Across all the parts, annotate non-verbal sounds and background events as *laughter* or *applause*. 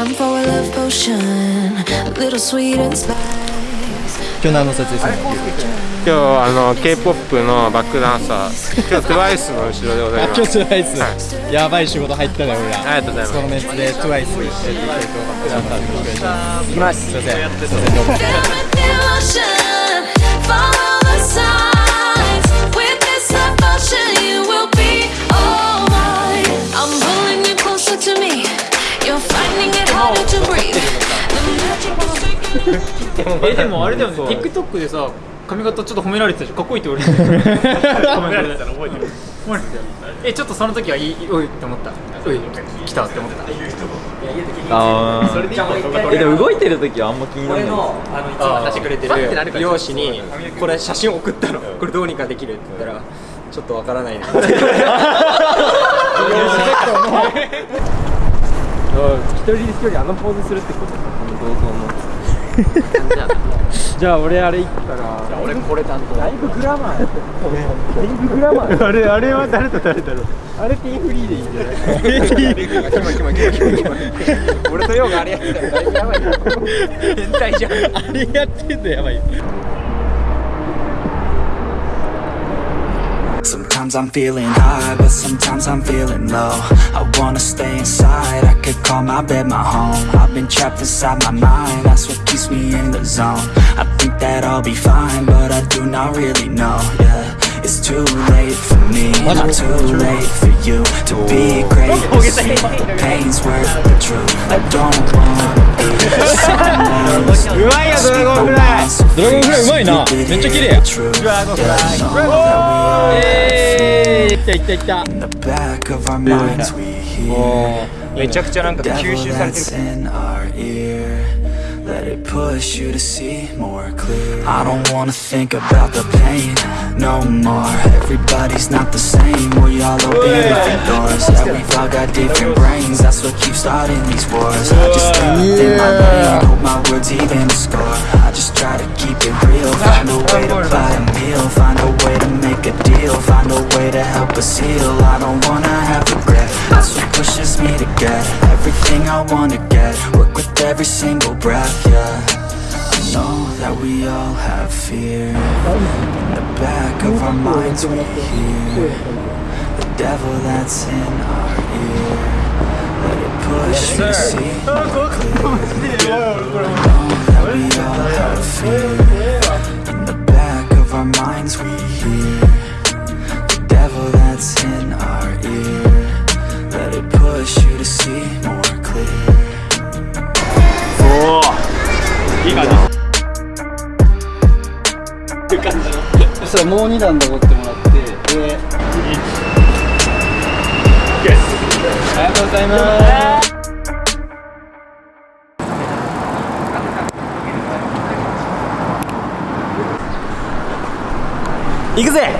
I'm うは K−POP の今日あの k p o p のバックダンサー。今日 TWICE の後ろでございます、やばい仕事入ったね俺ありがとうございます。熱で TWICE *laughs* えでもあれだよね。TikTok でさ髪型ちょっと褒められてたじゃん。かっこいいって俺褒められてた。*laughs* の覚えてる褒められてたよえちょっとその時はいいおいって思った。おい来たって思った。ああでも動いてる時はあんま気にならない。あのいつも渡してくれてる美容師にこれ写真送ったの。これどうにかできるって言ったらちょっとわからないな *laughs* 一人一人あのポーズするってことこの銅像のじゃあ俺あれ行ったら。じゃあ俺これ担当だいぶグラマーだいぶグラマーあれあれは誰と誰だろう。あれティーフリーでいいんじゃない？俺とヨウがあれやってたらだいぶやばいな変態じゃんあれやってんのやばいよ Sometimes I'm feeling high, but sometimes I'm feeling low. I wanna stay inside, I could call my bed my home. I've been trapped inside my mind, that's what keeps me in the zone. I think that I'll be fine, but I do not really know, yeah. It's too late for me, not too late for you to be great. *laughs* The pain's worth the truth. I don't wanna be *laughs* someone else. 왼쪽 길이에요 드라이버 플라이 있다 있다 있다 와 왼쪽 전환 그 퓨시 상태 it push you to see more clear. I don't wanna think about the pain no more. Everybody's not the same. We all open different doors. Yeah, we've all got different brains. That's what keeps starting these wars. I just stay within my lane Hope my words even score. I just try to keep it real. Find a way to buy a meal. Find a way to make a deal. Find a way to help us heal. I don't wanna have regret. That's what pushes me to get Everything I wanna get. Work with every single breath, yeah. I know that we all have fear. In the back of our minds we hear The devil that's in our ear. Let it push you to see. *laughs* Clear 棒2段登ってもらってでありがとうございます。行くぜ。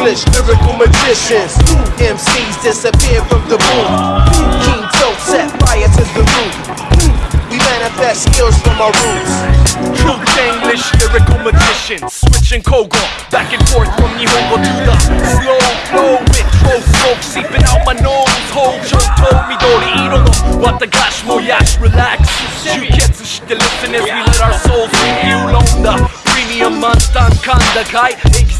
English, lyrical magicians. MCs disappear from the booth. King set fire to the roof. We manifest skills from our roots. True English, lyrical magicians. Switching Kogo back and forth from Nihongo to the slow flow throw smoke seeping out my nose. Hold your toe, Midori Irono. What the gosh, Moyash, relax. You get to shit listen as we let our souls refuel on the premium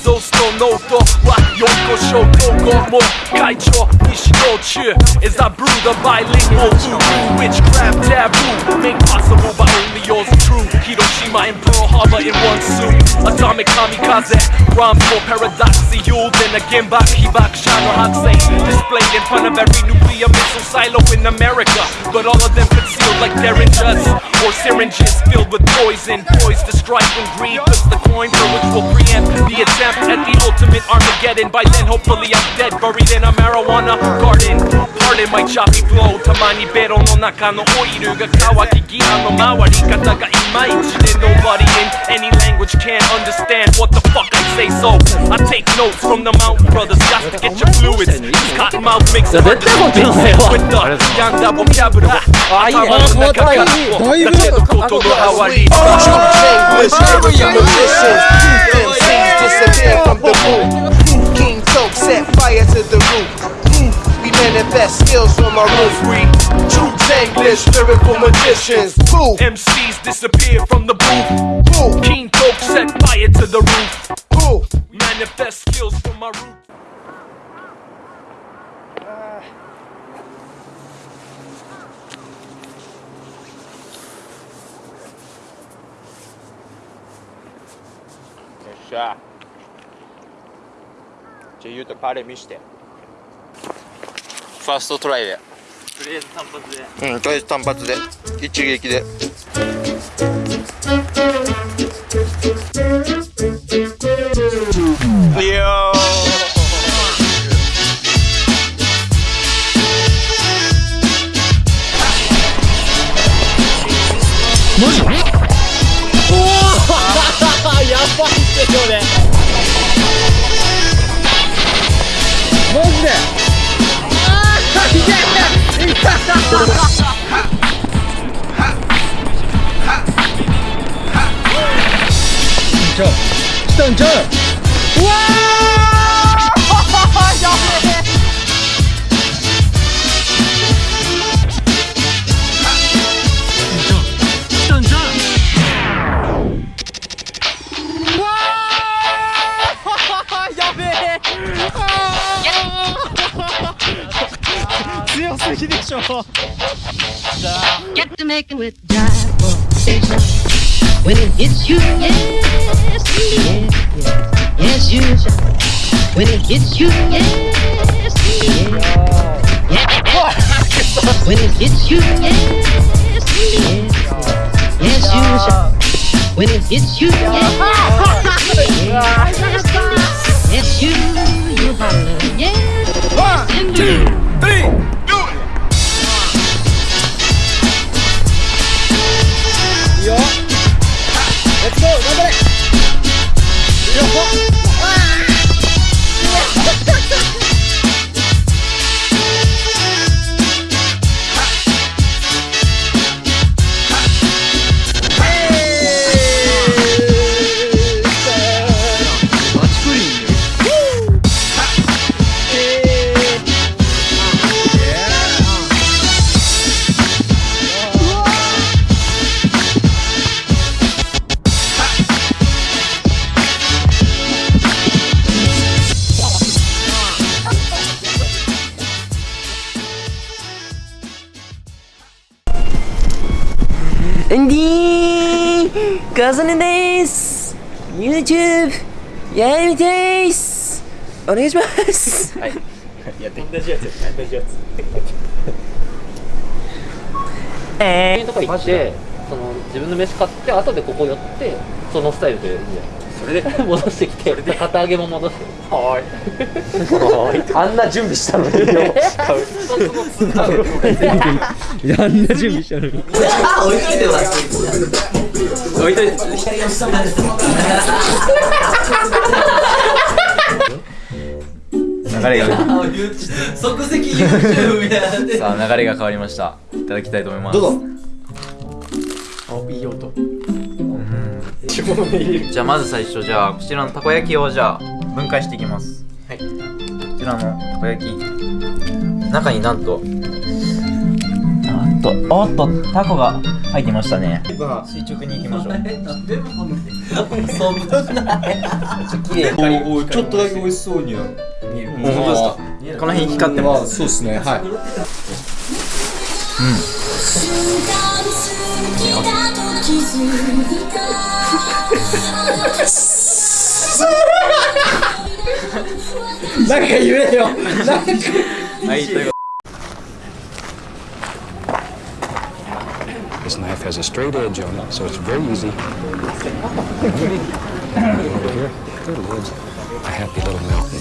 monster kanda kai. Exhaust no note. What Yoko show Kogo mo. Kaicho, Nishino chu. As I brew the bilingual voodoo witchcraft taboo. Made possible by only yours true. Hiroshima and Pearl Harbor in one suit. Atomic kamikaze. Rhymes more paradoxical than a gimbak, hibak, shano hakusei. Displayed in front of every nuclear missile silo in America. But all of them concealed like they're in just Four syringes filled with poison, poised to strike when greed flips the coin for which will preempt the attempt at the ultimate Armageddon. By then, hopefully, I'm dead, buried in a marijuana garden. Pardon my choppy flow, たまにベロの中のオイルが乾きギアの回り方がいまいちで Nobody in any language can understand what the fuck I say so I take notes from the Mountain Brothers just to get your fluids This cotton mouth makes it 뻔했다 양다 복잡으로 아예 뭐 다행히 다행히 고통도 하와리 King Toke set fire to the roof We manifest skills from our room free. True English, lyrical magicians. Boo. MCs disappear from the booth. Boo. King Coke set fire to the roof. Boo. Manifest skills from our room. じゃあ言うとパレ見して。ファーストトライで。とりあえず単発で。うんとりあえず単発で。一撃で。い *laughs* *laughs* や 던져 던져 와 던져 던져 와 야배 쓰였어 히딩쇼 자 Get to making with drive for station When it hits you, yes, yes, yes, yes, you When it hits you, yes, yes, yes When it hits you, yes, yes, yes, you When it hits you, yes, yes, yes, you, you holler, yes, Let's go, 頑張れ yes, indeed. ND カズネです。YouTube やりたいっす。お願いします。はい。やって。同じやつ同じやつ。えとか行ってその自分の飯買って後でここ寄ってそのスタイルでいいんじゃないそれで。*laughs* 戻してきて。片揚げも戻して。あんな準備したのによあんな準備したのに。置いといてもらって置い。といて流れが。即席 YouTube みたいなさあ流れが変わりました。いただきたいと思います。どうぞ。いい音じゃあまず最初じゃあこちらのたこ焼きをじゃあ分解していきます。はい。こちらのたこ焼き。中になんとあっとおっとタコが入ってましたね。垂直に行きましょう。ちょっとだけ美味しそうには見える。この辺光ってます。そうですね。はい。なんか言えよはいというこ knife has a straight edge on it, so it's very easy. Over here, good lord, a happy little mountain.